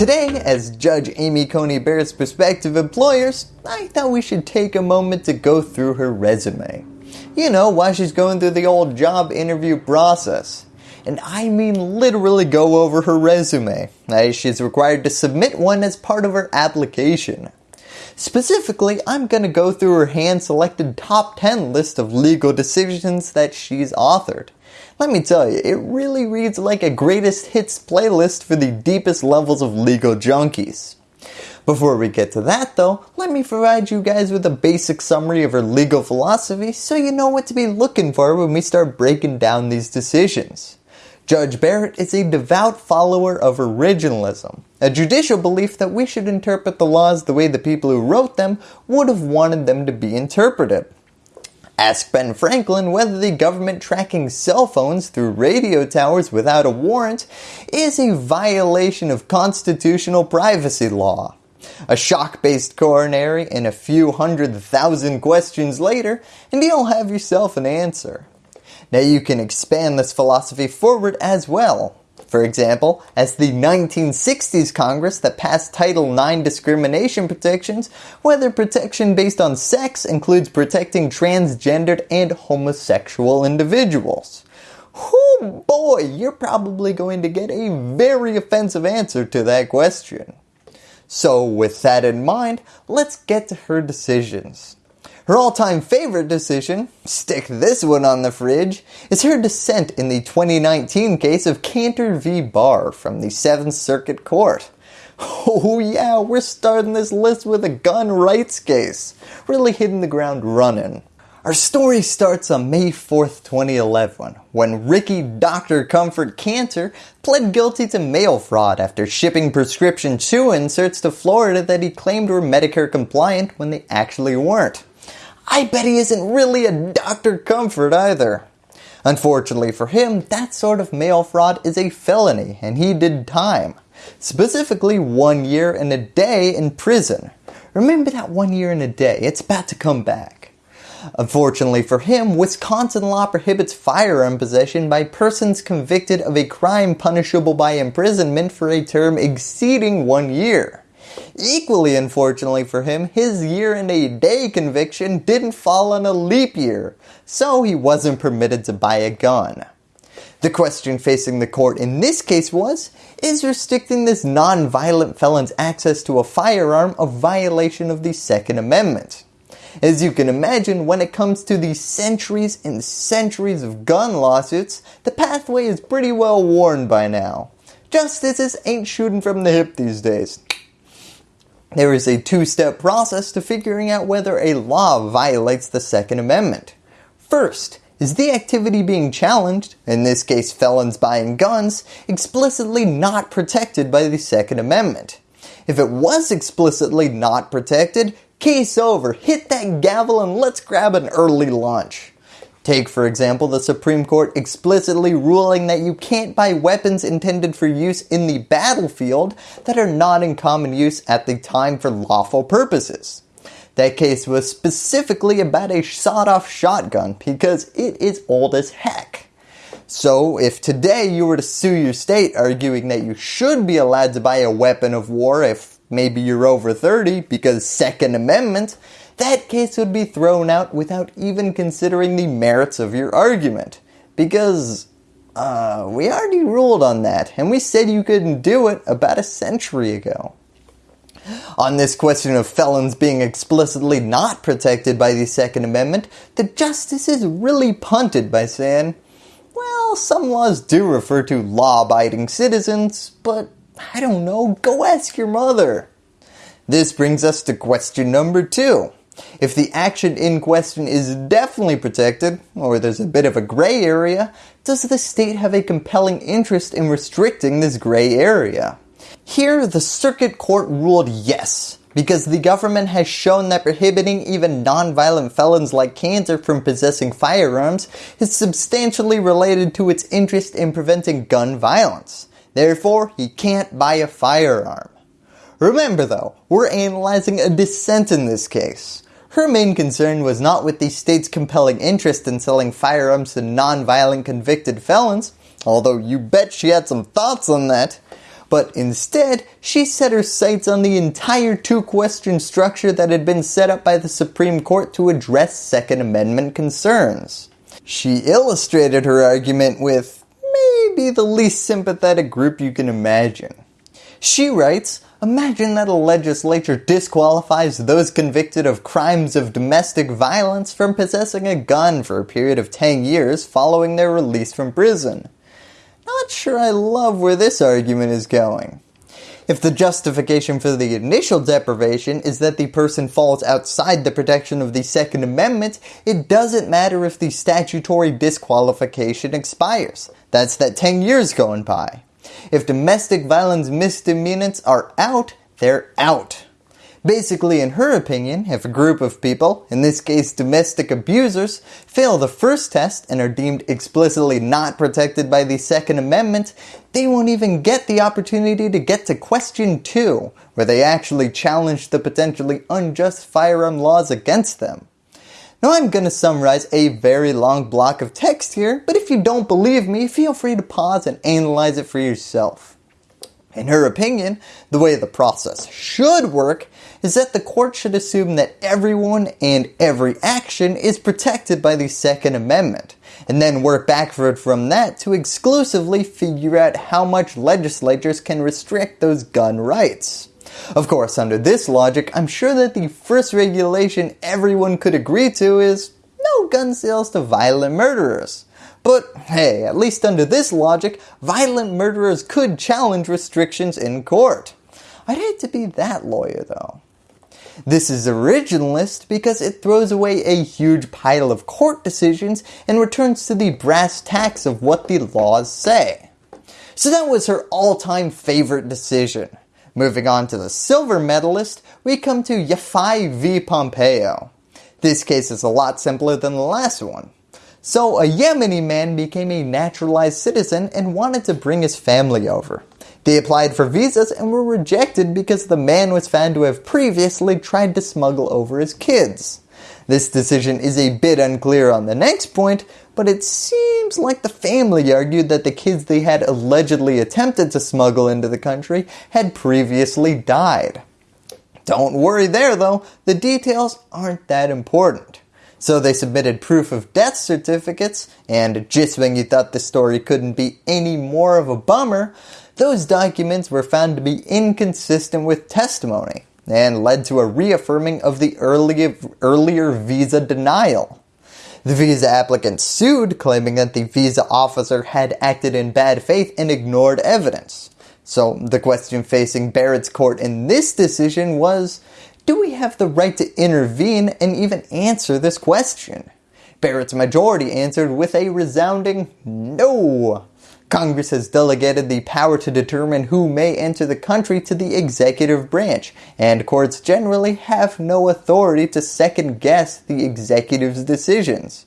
Today, as Judge Amy Coney Barrett's prospective employers, I thought we should take a moment to go through her resume. You know, while she's going through the old job interview process. And I mean literally go over her resume, as she's required to submit one as part of her application. Specifically, I'm going to go through her hand selected top 10 list of legal decisions that she's authored. Let me tell you, it really reads like a greatest hits playlist for the deepest levels of legal junkies. Before we get to that though, let me provide you guys with a basic summary of her legal philosophy so you know what to be looking for when we start breaking down these decisions. Judge Barrett is a devout follower of originalism, a judicial belief that we should interpret the laws the way the people who wrote them would have wanted them to be interpreted. Ask Ben Franklin whether the government tracking cell phones through radio towers without a warrant is a violation of constitutional privacy law. A shock-based coronary and a few hundred thousand questions later and you'll have yourself an answer. Now you can expand this philosophy forward as well. For example, as the 1960s Congress that passed Title IX discrimination protections, whether protection based on sex includes protecting transgendered and homosexual individuals. Oh boy, you're probably going to get a very offensive answer to that question. So with that in mind, let's get to her decisions. Her all-time favorite decision, stick this one on the fridge, is her dissent in the 2019 case of Kanter v. Barr from the 7th Circuit Court. Oh yeah, we're starting this list with a gun rights case, really hitting the ground running. Our story starts on May 4th, 2011, when Ricky Dr. Comfort Kanter pled guilty to mail fraud after shipping prescription chew inserts to Florida that he claimed were Medicare compliant when they actually weren't. I bet he isn't really a Dr. Comfort either. Unfortunately for him, that sort of mail fraud is a felony and he did time. Specifically one year and a day in prison. Remember that one year and a day, it's about to come back. Unfortunately for him, Wisconsin law prohibits firearm possession by persons convicted of a crime punishable by imprisonment for a term exceeding one year. Equally unfortunately for him, his year and a day conviction didn't fall on a leap year, so he wasn't permitted to buy a gun. The question facing the court in this case was, is restricting this non-violent felon's access to a firearm a violation of the Second Amendment? As you can imagine, when it comes to the centuries and centuries of gun lawsuits, the pathway is pretty well worn by now. Justices ain't shooting from the hip these days. There is a two-step process to figuring out whether a law violates the Second Amendment. First, is the activity being challenged, in this case felons buying guns, explicitly not protected by the Second Amendment? If it was explicitly not protected, case over, hit that gavel and let's grab an early lunch. Take for example the Supreme Court explicitly ruling that you can't buy weapons intended for use in the battlefield that are not in common use at the time for lawful purposes. That case was specifically about a sawed-off shotgun because it is old as heck. So if today you were to sue your state arguing that you should be allowed to buy a weapon of war if maybe you're over 30 because Second Amendment, that case would be thrown out without even considering the merits of your argument. Because uh, we already ruled on that and we said you couldn't do it about a century ago. On this question of felons being explicitly not protected by the Second Amendment, the justices really punted by saying, well, some laws do refer to law-abiding citizens, but I don't know, go ask your mother. This brings us to question number two. If the action in question is definitely protected, or there's a bit of a gray area, does the state have a compelling interest in restricting this gray area? Here, the circuit court ruled yes, because the government has shown that prohibiting even non-violent felons like Kanter from possessing firearms is substantially related to its interest in preventing gun violence. Therefore, he can't buy a firearm. Remember though, we're analyzing a dissent in this case. Her main concern was not with the state's compelling interest in selling firearms to non-violent convicted felons, although you bet she had some thoughts on that, but instead she set her sights on the entire two question structure that had been set up by the Supreme Court to address Second Amendment concerns. She illustrated her argument with maybe the least sympathetic group you can imagine. She writes, Imagine that a legislature disqualifies those convicted of crimes of domestic violence from possessing a gun for a period of 10 years following their release from prison. Not sure I love where this argument is going. If the justification for the initial deprivation is that the person falls outside the protection of the Second Amendment, it doesn't matter if the statutory disqualification expires. That's that 10 years going by. If domestic violence misdemeanants are out, they're out. Basically, in her opinion, if a group of people, in this case domestic abusers, fail the first test and are deemed explicitly not protected by the Second Amendment, they won't even get the opportunity to get to question 2, where they actually challenge the potentially unjust firearm laws against them. Now I'm going to summarize a very long block of text here, but if you don't believe me, feel free to pause and analyze it for yourself. In her opinion, the way the process should work is that the court should assume that everyone and every action is protected by the Second Amendment, and then work backward from that to exclusively figure out how much legislatures can restrict those gun rights. Of course, under this logic, I'm sure that the first regulation everyone could agree to is no gun sales to violent murderers. But hey, at least under this logic, violent murderers could challenge restrictions in court. I'd hate to be that lawyer though. This is originalist because it throws away a huge pile of court decisions and returns to the brass tacks of what the laws say. So that was her all-time favorite decision. Moving on to the silver medalist, we come to Yafai v Pompeo. This case is a lot simpler than the last one. So a Yemeni man became a naturalized citizen and wanted to bring his family over. They applied for visas and were rejected because the man was found to have previously tried to smuggle over his kids. This decision is a bit unclear on the next point, but it seems like the family argued that the kids they had allegedly attempted to smuggle into the country had previously died. Don't worry there though, the details aren't that important. So they submitted proof of death certificates, and just when you thought the story couldn't be any more of a bummer, those documents were found to be inconsistent with testimony and led to a reaffirming of the earlier, earlier visa denial. The visa applicant sued claiming that the visa officer had acted in bad faith and ignored evidence. So the question facing Barrett's court in this decision was, do we have the right to intervene and even answer this question? Barrett's majority answered with a resounding no. Congress has delegated the power to determine who may enter the country to the executive branch, and courts generally have no authority to second guess the executive's decisions.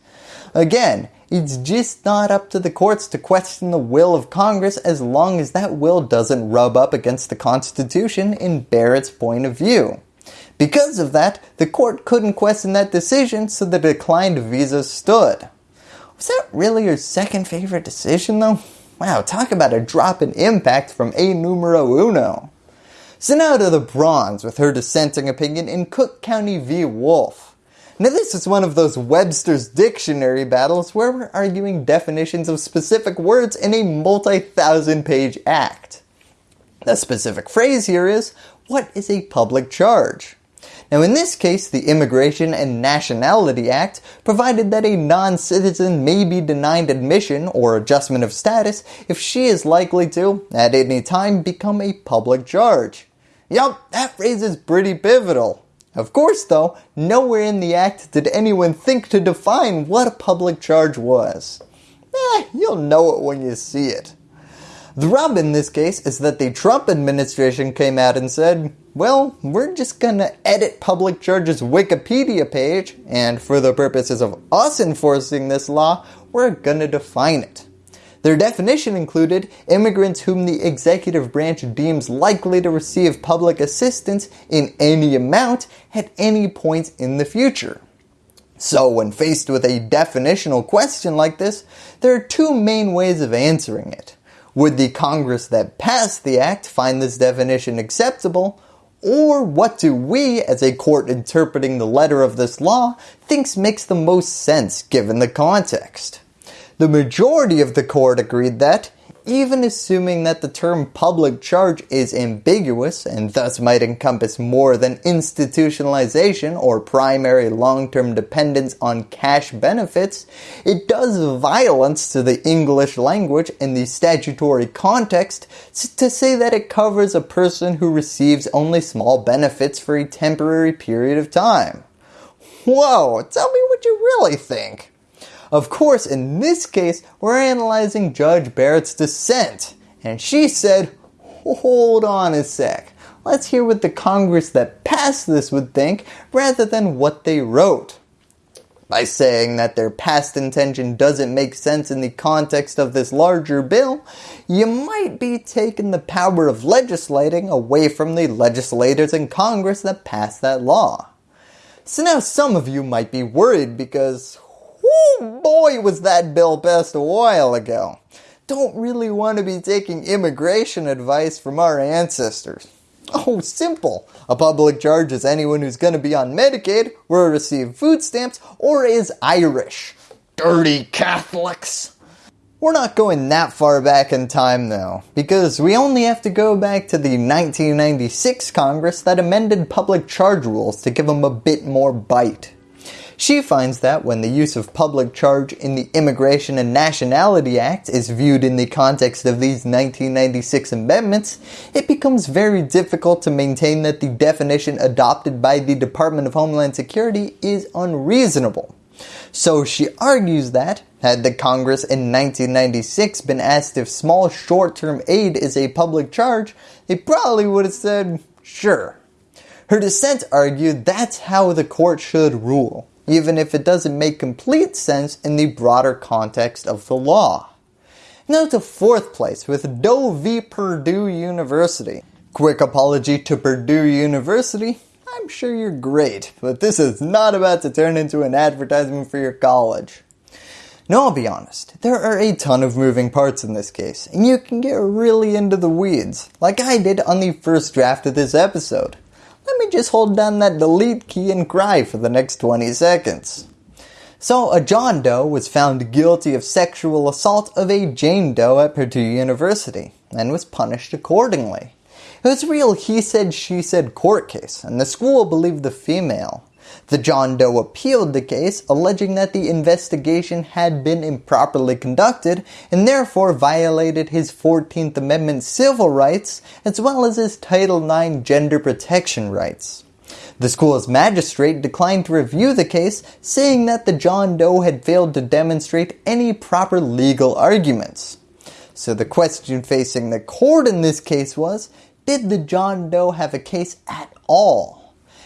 Again, it's just not up to the courts to question the will of Congress as long as that will doesn't rub up against the Constitution in Barrett's point of view. Because of that, the court couldn't question that decision so the declined visa stood. Was that really your second favorite decision though? Wow, talk about a drop in impact from a numero uno. To the bronze with her dissenting opinion in Cook County v. Wolf. Now this is one of those Webster's dictionary battles where we're arguing definitions of specific words in a multi-thousand page act. The specific phrase here is, what is a public charge? Now in this case, the Immigration and Nationality Act provided that a non-citizen may be denied admission or adjustment of status if she is likely to, at any time, become a public charge. Yup, that phrase is pretty pivotal. Of course though, nowhere in the act did anyone think to define what a public charge was. Eh, you'll know it when you see it. The rub in this case is that the Trump administration came out and said, well, we're just gonna edit public charges Wikipedia page, and for the purposes of us enforcing this law, we're gonna define it. Their definition included immigrants whom the executive branch deems likely to receive public assistance in any amount at any point in the future. So when faced with a definitional question like this, there are two main ways of answering it. Would the Congress that passed the act find this definition acceptable? Or what do we, as a court interpreting the letter of this law, thinks makes the most sense given the context? The majority of the court agreed that, even assuming that the term public charge is ambiguous and thus might encompass more than institutionalization or primary long-term dependence on cash benefits, it does violence to the English language in the statutory context to say that it covers a person who receives only small benefits for a temporary period of time. Whoa, tell me what you really think. Of course, in this case, we're analyzing Judge Barrett's dissent, and she said, hold on a sec, let's hear what the Congress that passed this would think rather than what they wrote. By saying that their past intention doesn't make sense in the context of this larger bill, you might be taking the power of legislating away from the legislators in Congress that passed that law. So now some of you might be worried because Woo boy was that bill passed a while ago. Don't really want to be taking immigration advice from our ancestors. Oh, simple. A public charge is anyone who's going to be on Medicaid, will receive food stamps, or is Irish. Dirty Catholics. We're not going that far back in time though, because we only have to go back to the 1996 Congress that amended public charge rules to give them a bit more bite. She finds that when the use of public charge in the Immigration and Nationality Act is viewed in the context of these 1996 amendments, it becomes very difficult to maintain that the definition adopted by the Department of Homeland Security is unreasonable. So she argues that, had the Congress in 1996 been asked if small short-term aid is a public charge, they probably would have said, sure. Her dissent argued that's how the court should rule even if it doesn't make complete sense in the broader context of the law. Now to fourth place with Doe v. Purdue University. Quick apology to Purdue University. I'm sure you're great, but this is not about to turn into an advertisement for your college. No, I'll be honest, there are a ton of moving parts in this case, and you can get really into the weeds, like I did on the first draft of this episode let me just hold down that delete key and cry for the next 20 seconds. So a John Doe was found guilty of sexual assault of a Jane Doe at Purdue University and was punished accordingly. It was a real he said she said court case and the school believed the female. The John Doe appealed the case, alleging that the investigation had been improperly conducted and therefore violated his 14th Amendment civil rights as well as his Title IX gender protection rights. The school's magistrate declined to review the case, saying that the John Doe had failed to demonstrate any proper legal arguments. So the question facing the court in this case was, did the John Doe have a case at all?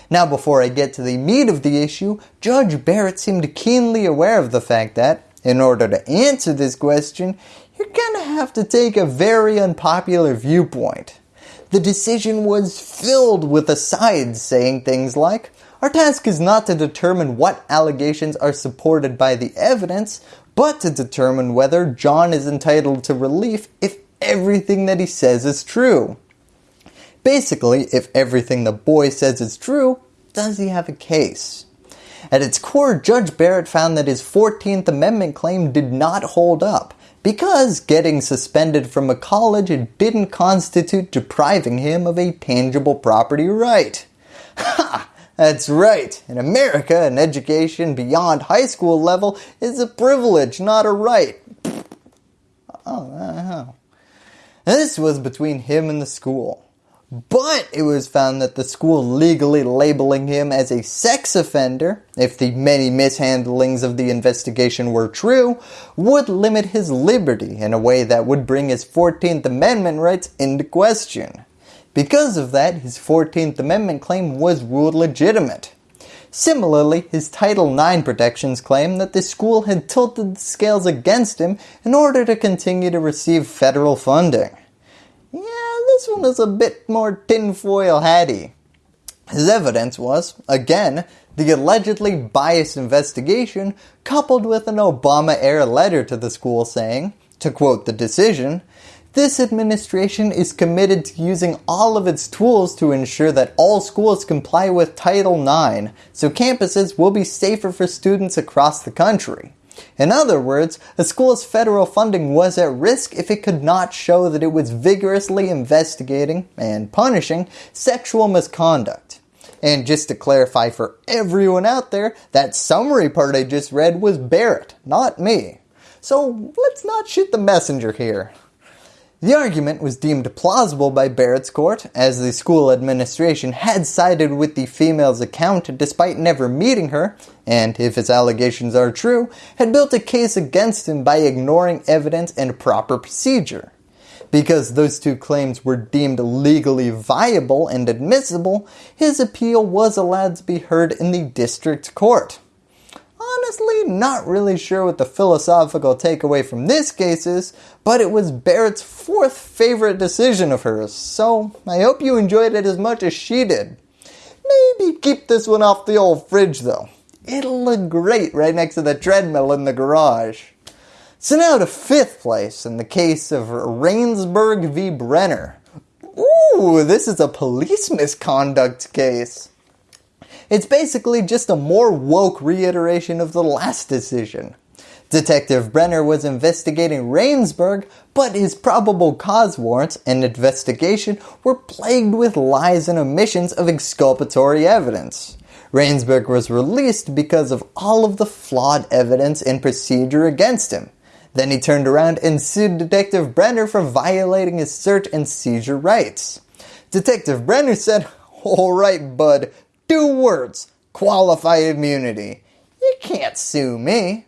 Now before I get to the meat of the issue, Judge Barrett seemed keenly aware of the fact that, in order to answer this question, you're gonna have to take a very unpopular viewpoint. The decision was filled with asides saying things like, our task is not to determine what allegations are supported by the evidence, but to determine whether John is entitled to relief if everything that he says is true. Basically, if everything the boy says is true, does he have a case? At its core, Judge Barrett found that his 14th Amendment claim did not hold up because getting suspended from a college didn't constitute depriving him of a tangible property right. Ha! That's right. In America, an education beyond high school level is a privilege, not a right. Oh, uh, this was between him and the school. But it was found that the school legally labeling him as a sex offender, if the many mishandlings of the investigation were true, would limit his liberty in a way that would bring his 14th Amendment rights into question. Because of that, his 14th Amendment claim was ruled legitimate. Similarly, his Title IX protections claim that the school had tilted the scales against him in order to continue to receive federal funding this one is a bit more tinfoil hatty. His evidence was, again, the allegedly biased investigation coupled with an Obama-era letter to the school saying, to quote the decision, this administration is committed to using all of its tools to ensure that all schools comply with Title IX, so campuses will be safer for students across the country. In other words, a school's federal funding was at risk if it could not show that it was vigorously investigating and punishing sexual misconduct. And just to clarify for everyone out there, that summary part I just read was Barrett, not me. So let's not shoot the messenger here. The argument was deemed plausible by Barrett's court as the school administration had sided with the female's account despite never meeting her and, if his allegations are true, had built a case against him by ignoring evidence and proper procedure. Because those two claims were deemed legally viable and admissible, his appeal was allowed to be heard in the district court honestly not really sure what the philosophical takeaway from this case is, but it was Barrett's fourth favorite decision of hers, so I hope you enjoyed it as much as she did. Maybe keep this one off the old fridge though. It'll look great right next to the treadmill in the garage. So now to fifth place in the case of Rainsburg v. Brenner. Ooh, this is a police misconduct case. It's basically just a more woke reiteration of the last decision. Detective Brenner was investigating Rainsburg, but his probable cause warrants and investigation were plagued with lies and omissions of exculpatory evidence. Rainsburg was released because of all of the flawed evidence and procedure against him. Then he turned around and sued Detective Brenner for violating his search and seizure rights. Detective Brenner said, alright bud, Two words, qualified immunity. You can't sue me.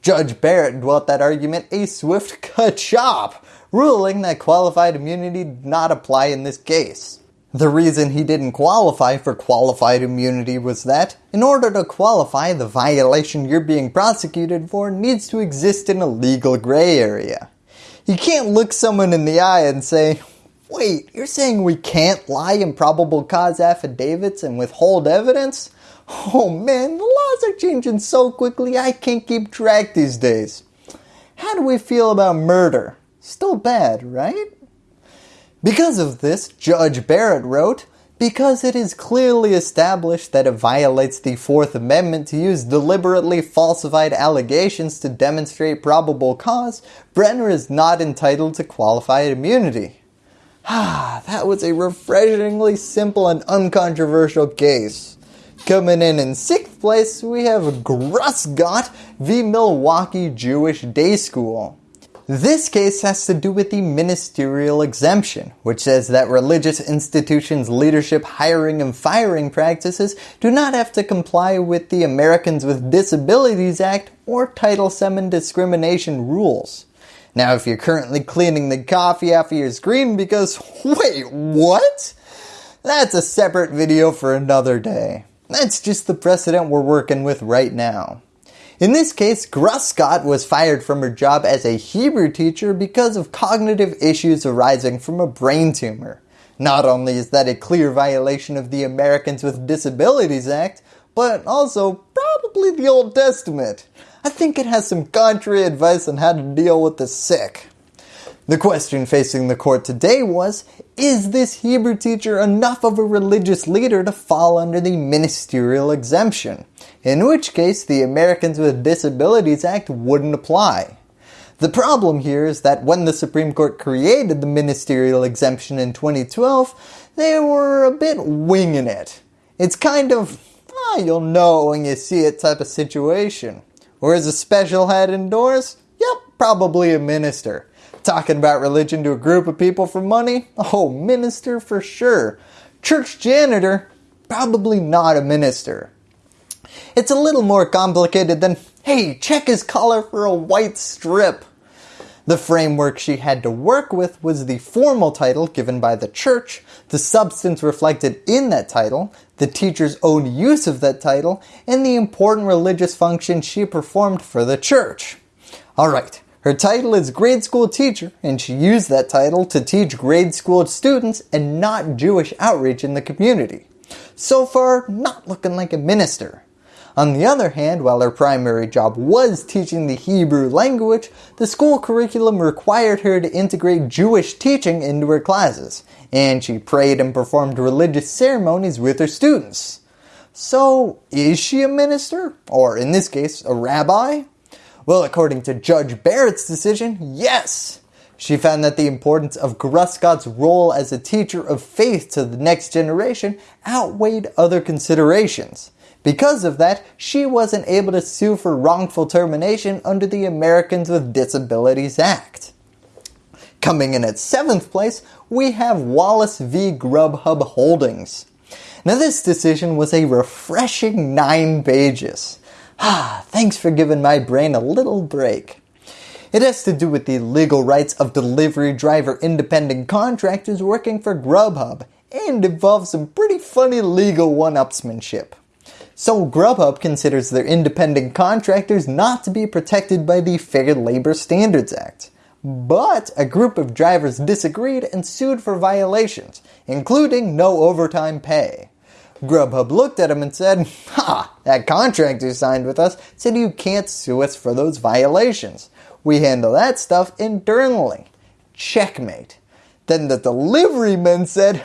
Judge Barrett dwelt that argument a swift ka-chop, ruling that qualified immunity did not apply in this case. The reason he didn't qualify for qualified immunity was that, in order to qualify, the violation you're being prosecuted for needs to exist in a legal gray area. You can't look someone in the eye and say, Wait, you're saying we can't lie in probable cause affidavits and withhold evidence? Oh man, the laws are changing so quickly I can't keep track these days. How do we feel about murder? Still bad, right? Because of this, Judge Barrett wrote, because it is clearly established that it violates the Fourth Amendment to use deliberately falsified allegations to demonstrate probable cause, Brenner is not entitled to qualified immunity. Ah, that was a refreshingly simple and uncontroversial case. Coming in in sixth place, we have Grussgott v. Milwaukee Jewish Day School. This case has to do with the ministerial exemption, which says that religious institutions leadership hiring and firing practices do not have to comply with the Americans with Disabilities Act or Title VII discrimination rules. Now if you're currently cleaning the coffee off of your screen because, wait, what? That's a separate video for another day. That's just the precedent we're working with right now. In this case, Grussgott was fired from her job as a Hebrew teacher because of cognitive issues arising from a brain tumor. Not only is that a clear violation of the Americans with Disabilities Act, but also probably the Old Testament. I think it has some contrary advice on how to deal with the sick. The question facing the court today was, is this Hebrew teacher enough of a religious leader to fall under the ministerial exemption? In which case the Americans with Disabilities Act wouldn't apply. The problem here is that when the Supreme Court created the ministerial exemption in 2012, they were a bit winging it. It's kind of, ah, you'll know when you see it type of situation. Or is a special head indoors? Yep, probably a minister. Talking about religion to a group of people for money? Oh, minister for sure. Church janitor? Probably not a minister. It's a little more complicated than, hey, check his collar for a white strip. The framework she had to work with was the formal title given by the church, the substance reflected in that title, the teacher's own use of that title, and the important religious function she performed for the church. Alright, her title is grade school teacher and she used that title to teach grade school students and not Jewish outreach in the community. So far, not looking like a minister. On the other hand, while her primary job was teaching the Hebrew language, the school curriculum required her to integrate Jewish teaching into her classes, and she prayed and performed religious ceremonies with her students. So, is she a minister? Or in this case, a rabbi? Well, according to Judge Barrett's decision, yes! She found that the importance of Grussgott's role as a teacher of faith to the next generation outweighed other considerations. Because of that, she wasn't able to sue for wrongful termination under the Americans with Disabilities Act. Coming in at 7th place, we have Wallace v. Grubhub Holdings. Now this decision was a refreshing 9 pages. Ah, thanks for giving my brain a little break. It has to do with the legal rights of delivery driver independent contractors working for Grubhub and involves some pretty funny legal one-upsmanship. So Grubhub considers their independent contractors not to be protected by the Fair Labor Standards Act. But a group of drivers disagreed and sued for violations, including no overtime pay. Grubhub looked at him and said, Ha, that contract you signed with us said you can't sue us for those violations. We handle that stuff internally. Checkmate. Then the delivery men said,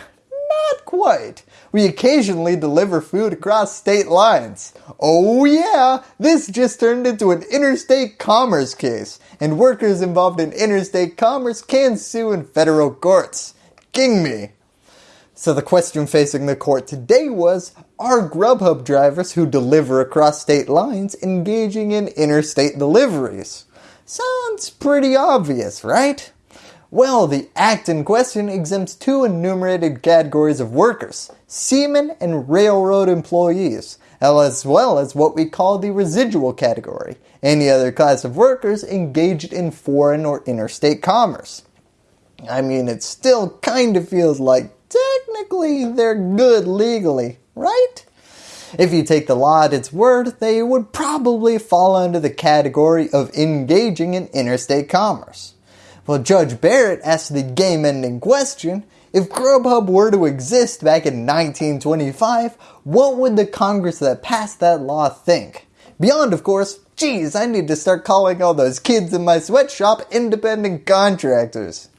not quite. We occasionally deliver food across state lines. Oh yeah, this just turned into an interstate commerce case, and workers involved in interstate commerce can sue in federal courts. King me. So the question facing the court today was, are Grubhub drivers who deliver across state lines engaging in interstate deliveries? Sounds pretty obvious, right? Well, the Act in question exempts two enumerated categories of workers, seamen and railroad employees, as well as what we call the residual category, any other class of workers engaged in foreign or interstate commerce. I mean, it still kind of feels like technically they're good legally, right? If you take the law at its word, they would probably fall under the category of engaging in interstate commerce. Well, Judge Barrett asked the game-ending question, if Grubhub were to exist back in 1925, what would the Congress that passed that law think? Beyond, of course, geez, I need to start calling all those kids in my sweatshop independent contractors.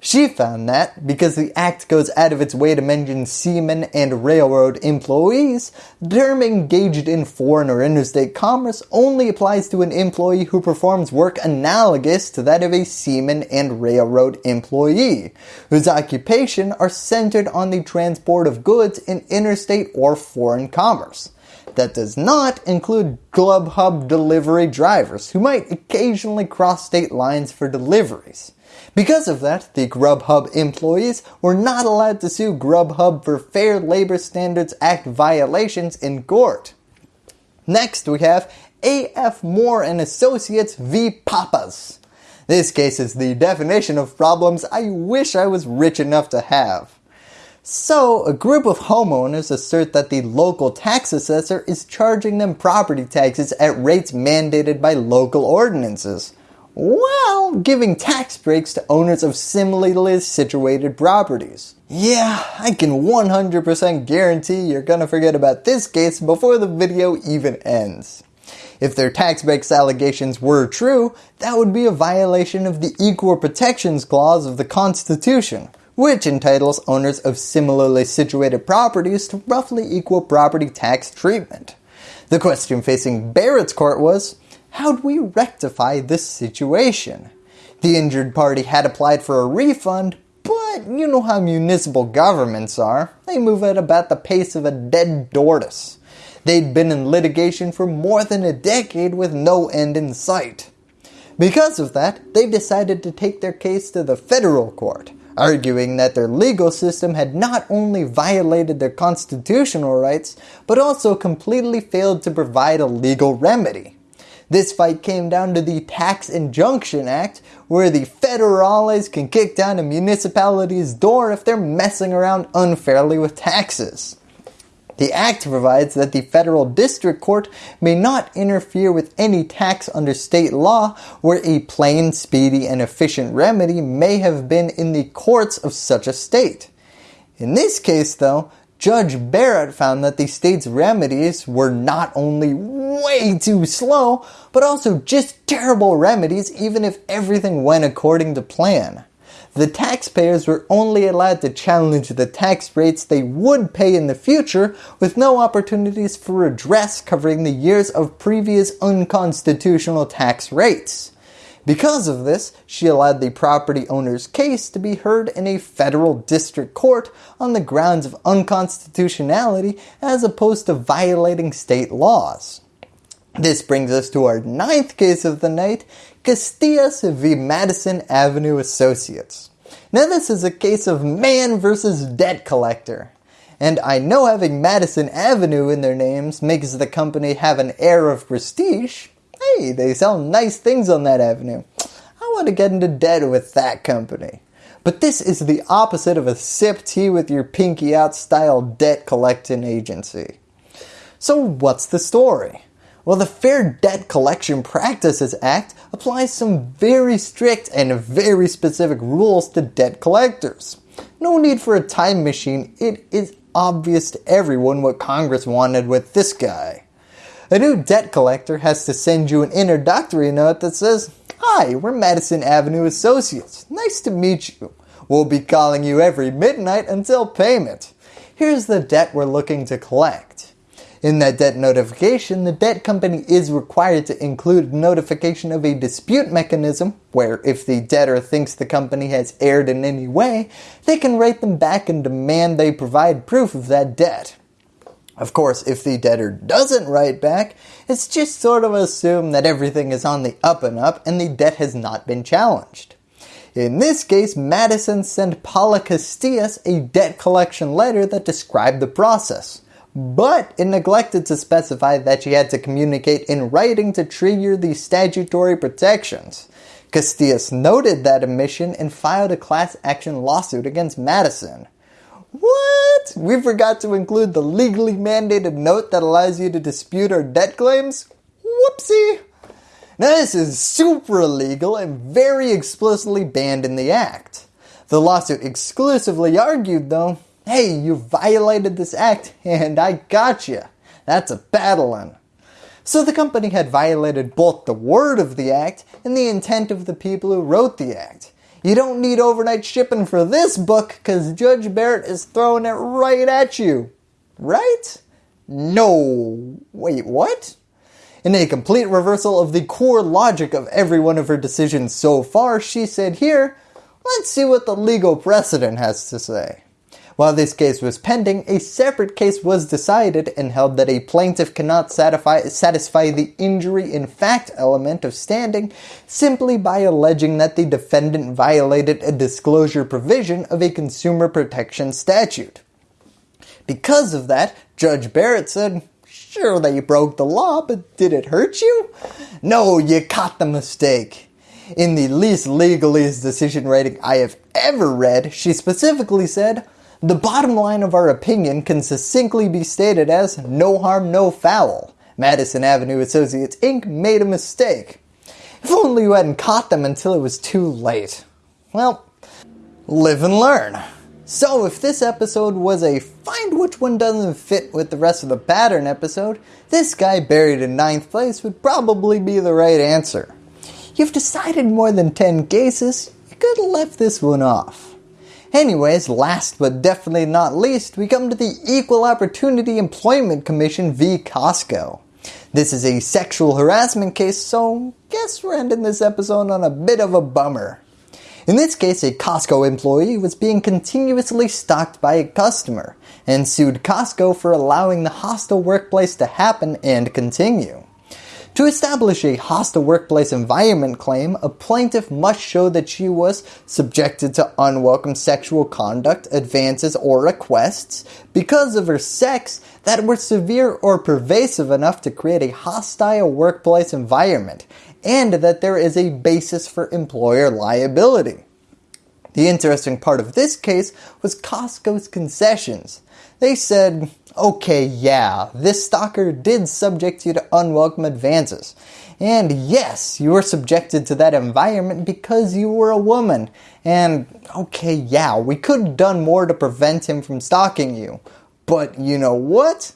She found that because the act goes out of its way to mention seamen and railroad employees, the term engaged in foreign or interstate commerce only applies to an employee who performs work analogous to that of a seaman and railroad employee, whose occupation are centered on the transport of goods in interstate or foreign commerce. That does not include Grubhub delivery drivers who might occasionally cross state lines for deliveries. Because of that, the Grubhub employees were not allowed to sue Grubhub for Fair Labor Standards Act violations in court. Next we have A.F. Moore and Associates v. Pappas. This case is the definition of problems I wish I was rich enough to have. So, a group of homeowners assert that the local tax assessor is charging them property taxes at rates mandated by local ordinances while giving tax breaks to owners of similarly situated properties. Yeah, I can 100% guarantee you're gonna forget about this case before the video even ends. If their tax breaks allegations were true, that would be a violation of the Equal Protections Clause of the Constitution, which entitles owners of similarly situated properties to roughly equal property tax treatment. The question facing Barrett's court was, how do we rectify this situation? The injured party had applied for a refund, but you know how municipal governments are. They move at about the pace of a dead tortoise. They'd been in litigation for more than a decade with no end in sight. Because of that, they've decided to take their case to the federal court, arguing that their legal system had not only violated their constitutional rights, but also completely failed to provide a legal remedy. This fight came down to the Tax Injunction Act, where the federales can kick down a municipality's door if they're messing around unfairly with taxes. The act provides that the federal district court may not interfere with any tax under state law where a plain, speedy, and efficient remedy may have been in the courts of such a state. In this case though, Judge Barrett found that the state's remedies were not only way too slow, but also just terrible remedies even if everything went according to plan. The taxpayers were only allowed to challenge the tax rates they would pay in the future with no opportunities for redress covering the years of previous unconstitutional tax rates. Because of this, she allowed the property owner's case to be heard in a federal district court on the grounds of unconstitutionality as opposed to violating state laws. This brings us to our ninth case of the night, Casillas v. Madison Avenue Associates. Now this is a case of man versus debt collector. And I know having Madison Avenue in their names makes the company have an air of prestige, hey, they sell nice things on that avenue. I want to get into debt with that company. But this is the opposite of a sip tea with your pinky out style debt collecting agency. So what's the story? Well, the Fair Debt Collection Practices Act applies some very strict and very specific rules to debt collectors. No need for a time machine, it is obvious to everyone what Congress wanted with this guy. A new debt collector has to send you an introductory note that says, Hi, we're Madison Avenue Associates. Nice to meet you. We'll be calling you every midnight until payment. Here's the debt we're looking to collect. In that debt notification, the debt company is required to include notification of a dispute mechanism where if the debtor thinks the company has erred in any way, they can write them back and demand they provide proof of that debt. Of course, if the debtor doesn't write back, it's just sort of assumed that everything is on the up and up and the debt has not been challenged. In this case, Madison sent Paula Casillas a debt collection letter that described the process, but it neglected to specify that she had to communicate in writing to trigger the statutory protections. Casillas noted that omission and filed a class action lawsuit against Madison. What? We forgot to include the legally mandated note that allows you to dispute our debt claims? Whoopsie! Now this is super illegal and very explicitly banned in the act. The lawsuit exclusively argued though, hey you violated this act and I got you. That's a battling. So the company had violated both the word of the act and the intent of the people who wrote the act. You don't need overnight shipping for this book because Judge Barrett is throwing it right at you. Right? No. Wait, what? In a complete reversal of the core logic of every one of her decisions so far, she said here, let's see what the legal precedent has to say. While this case was pending, a separate case was decided and held that a plaintiff cannot satisfy, satisfy the injury in fact element of standing simply by alleging that the defendant violated a disclosure provision of a consumer protection statute. Because of that, Judge Barrett said, sure you broke the law, but did it hurt you? No, you caught the mistake. In the least legalese decision writing I have ever read, she specifically said, the bottom line of our opinion can succinctly be stated as no harm, no foul. Madison Avenue Associates Inc. made a mistake. If only you hadn't caught them until it was too late. Well, live and learn. So if this episode was a find which one doesn't fit with the rest of the pattern episode, this guy buried in ninth place would probably be the right answer. You've decided more than 10 cases, you could have left this one off. Anyways, last but definitely not least, we come to the Equal Opportunity Employment Commission v. Costco. This is a sexual harassment case, so guess we're ending this episode on a bit of a bummer. In this case, a Costco employee was being continuously stalked by a customer and sued Costco for allowing the hostile workplace to happen and continue. To establish a hostile workplace environment claim, a plaintiff must show that she was subjected to unwelcome sexual conduct, advances, or requests because of her sex that were severe or pervasive enough to create a hostile workplace environment, and that there is a basis for employer liability. The interesting part of this case was Costco's concessions. They said, okay, yeah, this stalker did subject you to unwelcome advances. And yes, you were subjected to that environment because you were a woman. And okay, yeah, we could have done more to prevent him from stalking you. But you know what?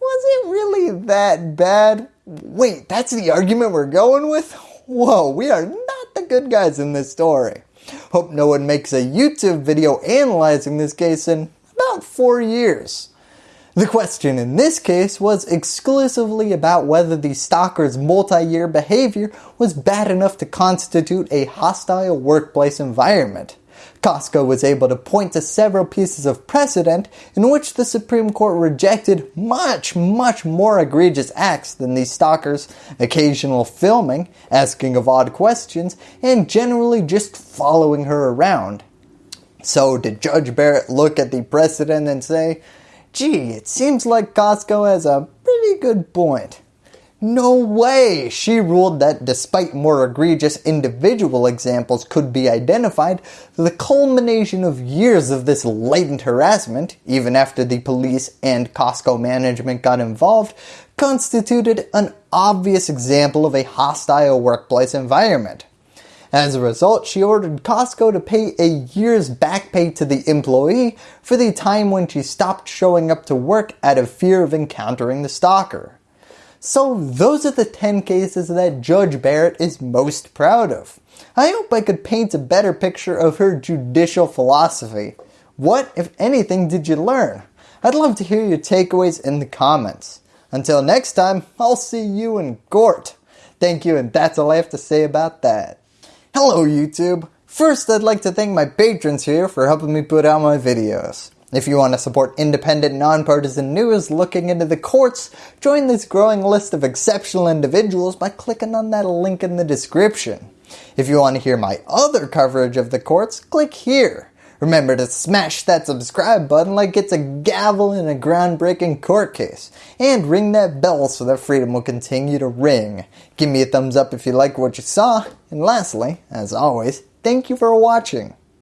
Was it really that bad? Wait, that's the argument we're going with? Whoa, we are not the good guys in this story. Hope no one makes a YouTube video analyzing this case in about 4 years. The question in this case was exclusively about whether the stalker's multi-year behavior was bad enough to constitute a hostile workplace environment. Costco was able to point to several pieces of precedent in which the Supreme Court rejected much, much more egregious acts than the stalker's occasional filming, asking of odd questions, and generally just following her around. So did Judge Barrett look at the precedent and say, gee, it seems like Costco has a pretty good point. No way! She ruled that despite more egregious individual examples could be identified, the culmination of years of this latent harassment, even after the police and Costco management got involved, constituted an obvious example of a hostile workplace environment. As a result, she ordered Costco to pay a year's back pay to the employee for the time when she stopped showing up to work out of fear of encountering the stalker. So those are the 10 cases that Judge Barrett is most proud of. I hope I could paint a better picture of her judicial philosophy. What, if anything, did you learn? I'd love to hear your takeaways in the comments. Until next time, I'll see you in court. Thank you and that's all I have to say about that. Hello YouTube! First I'd like to thank my patrons here for helping me put out my videos. If you want to support independent, nonpartisan news looking into the courts, join this growing list of exceptional individuals by clicking on that link in the description. If you want to hear my other coverage of the courts, click here. Remember to smash that subscribe button like it's a gavel in a groundbreaking court case. And ring that bell so that freedom will continue to ring. Give me a thumbs up if you like what you saw. And lastly, as always, thank you for watching.